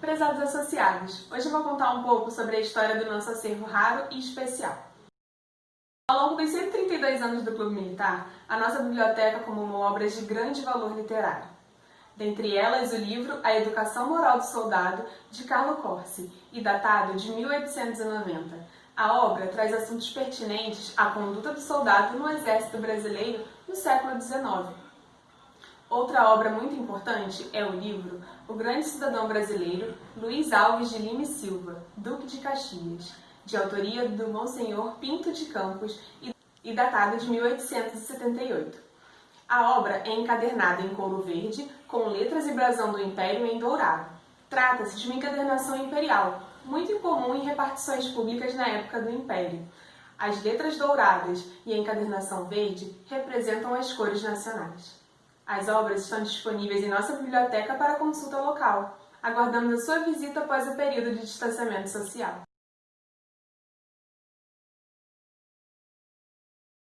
Prezados associados, hoje eu vou contar um pouco sobre a história do nosso acervo raro e especial. Ao longo dos 132 anos do Clube Militar, a nossa biblioteca acumulou obras de grande valor literário. Dentre elas, o livro A Educação Moral do Soldado, de Carlo Corsi, e datado de 1890. A obra traz assuntos pertinentes à conduta do soldado no Exército Brasileiro no século XIX Outra obra muito importante é o livro O Grande Cidadão Brasileiro, Luiz Alves de Lima e Silva, Duque de Caxias, de autoria do Monsenhor Pinto de Campos e datado de 1878. A obra é encadernada em couro verde, com letras e brasão do Império em dourado. Trata-se de uma encadernação imperial, muito incomum em repartições públicas na época do Império. As letras douradas e a encadernação verde representam as cores nacionais. As obras estão disponíveis em nossa biblioteca para consulta local. Aguardamos a sua visita após o período de distanciamento social.